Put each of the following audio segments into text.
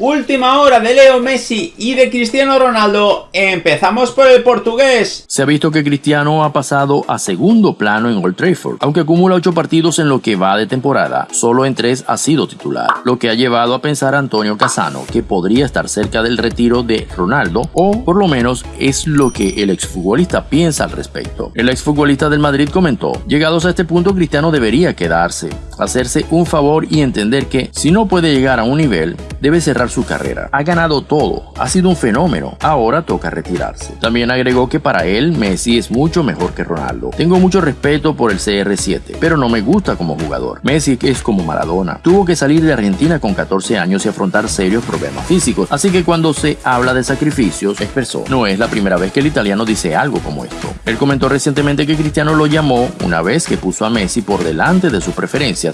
Última hora de Leo Messi y de Cristiano Ronaldo. Empezamos por el portugués. Se ha visto que Cristiano ha pasado a segundo plano en Old Trafford, aunque acumula 8 partidos en lo que va de temporada. Solo en 3 ha sido titular, lo que ha llevado a pensar a Antonio Casano que podría estar cerca del retiro de Ronaldo, o por lo menos es lo que el exfutbolista piensa al respecto. El exfutbolista del Madrid comentó, llegados a este punto Cristiano debería quedarse, hacerse un favor y entender que si no puede llegar a un nivel, debe cerrar su carrera. Ha ganado todo, ha sido un fenómeno, ahora toca retirarse. También agregó que para él Messi es mucho mejor que Ronaldo. Tengo mucho respeto por el CR7, pero no me gusta como jugador. Messi es como Maradona. Tuvo que salir de Argentina con 14 años y afrontar serios problemas físicos, así que cuando se habla de sacrificios, expresó, no es la primera vez que el italiano dice algo como esto. Él comentó recientemente que Cristiano lo llamó una vez que puso a Messi por delante de sus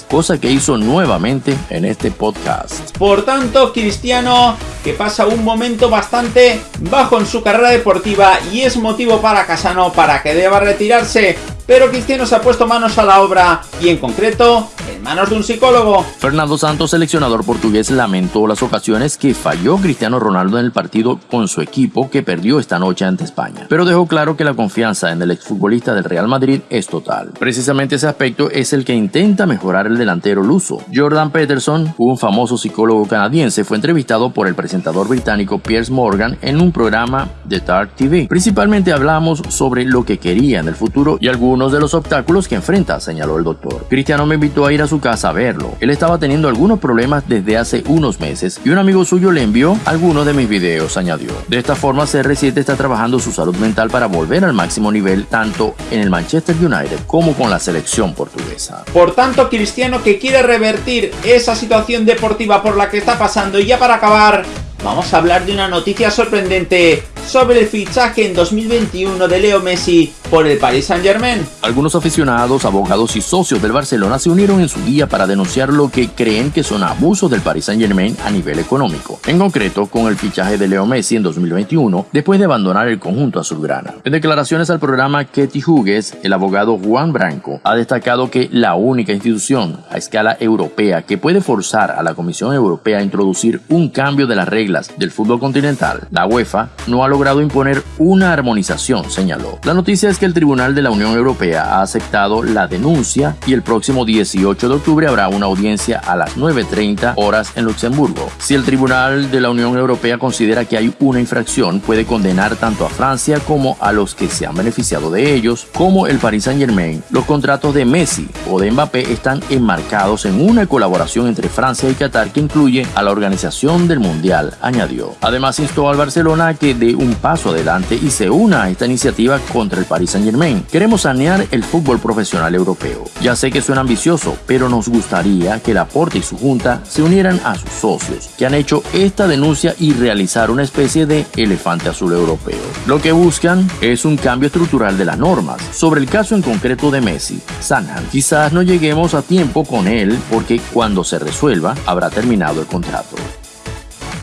cosa que hizo nuevamente en este podcast. Por tanto, Cristiano que pasa un momento bastante bajo en su carrera deportiva y es motivo para Casano para que deba retirarse pero Cristiano se ha puesto manos a la obra y en concreto en manos de un psicólogo. Fernando Santos, seleccionador portugués, lamentó las ocasiones que falló Cristiano Ronaldo en el partido con su equipo que perdió esta noche ante España, pero dejó claro que la confianza en el exfutbolista del Real Madrid es total. Precisamente ese aspecto es el que intenta mejorar el delantero luso. Jordan Peterson, un famoso psicólogo canadiense, fue entrevistado por el presentador británico Piers Morgan en un programa de Dark TV. Principalmente hablamos sobre lo que quería en el futuro y algunos uno de los obstáculos que enfrenta, señaló el doctor. Cristiano me invitó a ir a su casa a verlo. Él estaba teniendo algunos problemas desde hace unos meses y un amigo suyo le envió algunos de mis videos, añadió. De esta forma, CR7 está trabajando su salud mental para volver al máximo nivel tanto en el Manchester United como con la selección portuguesa. Por tanto, Cristiano que quiere revertir esa situación deportiva por la que está pasando y ya para acabar, vamos a hablar de una noticia sorprendente sobre el fichaje en 2021 de Leo Messi por el Paris Saint Germain. Algunos aficionados, abogados y socios del Barcelona se unieron en su día para denunciar lo que creen que son abusos del Paris Saint Germain a nivel económico, en concreto con el fichaje de Leo Messi en 2021 después de abandonar el conjunto azulgrana. En declaraciones al programa Ketty Hughes, el abogado Juan Branco ha destacado que la única institución a escala europea que puede forzar a la Comisión Europea a introducir un cambio de las reglas del fútbol continental, la UEFA, no ha logrado imponer una armonización, señaló. La noticia es que el Tribunal de la Unión Europea ha aceptado la denuncia y el próximo 18 de octubre habrá una audiencia a las 9.30 horas en Luxemburgo. Si el Tribunal de la Unión Europea considera que hay una infracción, puede condenar tanto a Francia como a los que se han beneficiado de ellos, como el Paris Saint Germain. Los contratos de Messi o de Mbappé están enmarcados en una colaboración entre Francia y Qatar que incluye a la organización del Mundial, añadió. Además instó al Barcelona a que un paso adelante y se una a esta iniciativa contra el Paris Saint Germain. Queremos sanear el fútbol profesional europeo. Ya sé que suena ambicioso, pero nos gustaría que la Porte y su junta se unieran a sus socios, que han hecho esta denuncia y realizar una especie de elefante azul europeo. Lo que buscan es un cambio estructural de las normas. Sobre el caso en concreto de Messi, Sanhan, quizás no lleguemos a tiempo con él porque cuando se resuelva habrá terminado el contrato.